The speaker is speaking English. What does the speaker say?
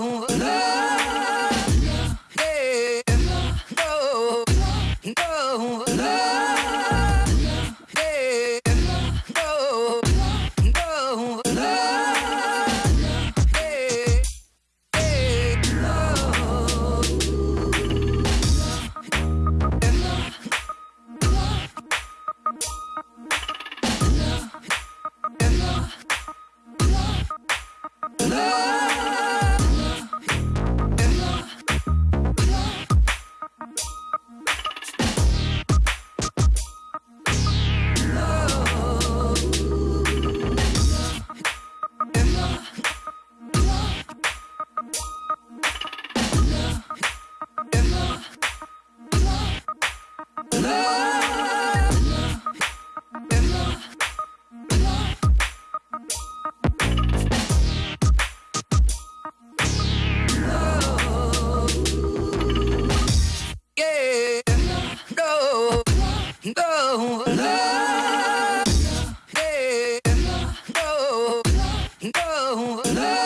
no, No. Yeah. No. No. Love.